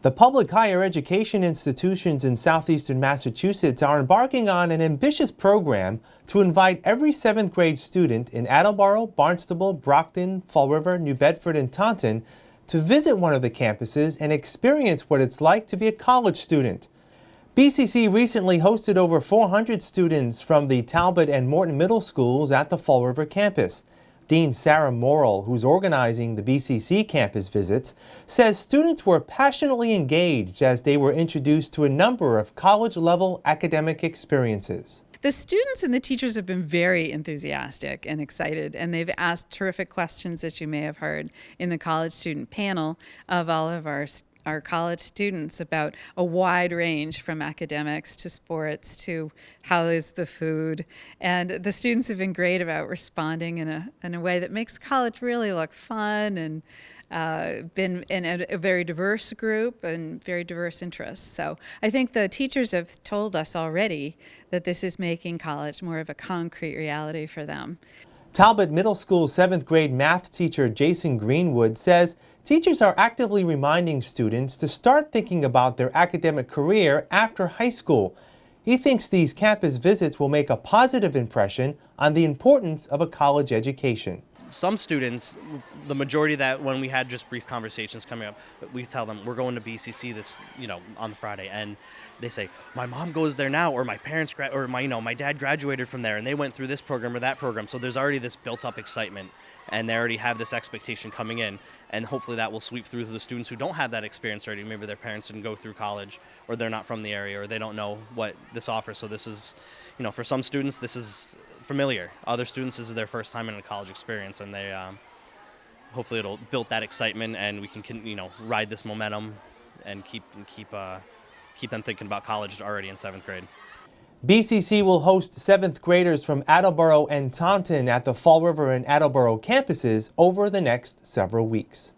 The public higher education institutions in southeastern Massachusetts are embarking on an ambitious program to invite every seventh grade student in Attleboro, Barnstable, Brockton, Fall River, New Bedford, and Taunton to visit one of the campuses and experience what it's like to be a college student. BCC recently hosted over 400 students from the Talbot and Morton Middle Schools at the Fall River campus. Dean Sarah Morrill, who's organizing the BCC campus visits, says students were passionately engaged as they were introduced to a number of college-level academic experiences. The students and the teachers have been very enthusiastic and excited, and they've asked terrific questions that you may have heard in the college student panel of all of our our college students about a wide range from academics to sports to how is the food. And the students have been great about responding in a, in a way that makes college really look fun and uh, been in a, a, very diverse group and very diverse interests. So I think the teachers have told us already that this is making college more of a concrete reality for them. Talbot Middle School 7th grade math teacher Jason Greenwood says teachers are actively reminding students to start thinking about their academic career after high school. He thinks these campus visits will make a positive impression on the importance of a college education. Some students, the majority that when we had just brief conversations coming up, we tell them we're going to BCC this, you know, on the Friday, and they say my mom goes there now, or my parents or my, you know, my dad graduated from there, and they went through this program or that program. So there's already this built-up excitement and they already have this expectation coming in and hopefully that will sweep through to the students who don't have that experience already maybe their parents didn't go through college or they're not from the area or they don't know what this offers so this is you know for some students this is familiar other students this is their first time in a college experience and they um, hopefully it'll build that excitement and we can you know ride this momentum and keep keep uh, keep them thinking about college already in seventh grade BCC will host 7th graders from Attleboro and Taunton at the Fall River and Attleboro campuses over the next several weeks.